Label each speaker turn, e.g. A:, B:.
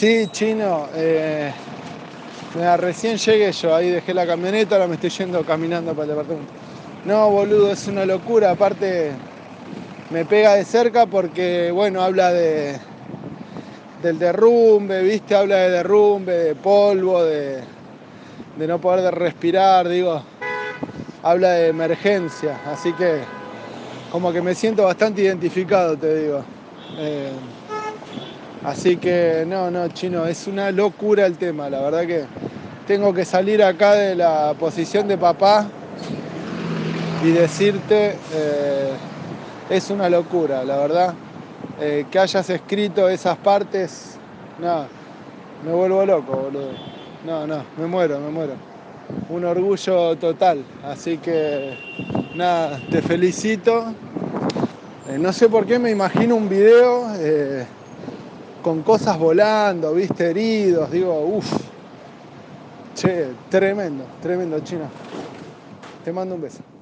A: Sí, chino. Eh, recién llegué yo, ahí dejé la camioneta, ahora me estoy yendo caminando para el departamento. No, boludo, es una locura. Aparte, me pega de cerca porque, bueno, habla de del derrumbe, ¿viste? Habla de derrumbe, de polvo, de, de no poder respirar, digo. Habla de emergencia, así que como que me siento bastante identificado, te digo. Eh, así que no, no, chino, es una locura el tema, la verdad que tengo que salir acá de la posición de papá y decirte, eh, es una locura, la verdad. Eh, que hayas escrito esas partes, no, me vuelvo loco, boludo. No, no, me muero, me muero. Un orgullo total, así que nada, te felicito. Eh, no sé por qué me imagino un video con cosas volando, viste, heridos, digo, uff. Che, tremendo, tremendo, China. Te mando un beso.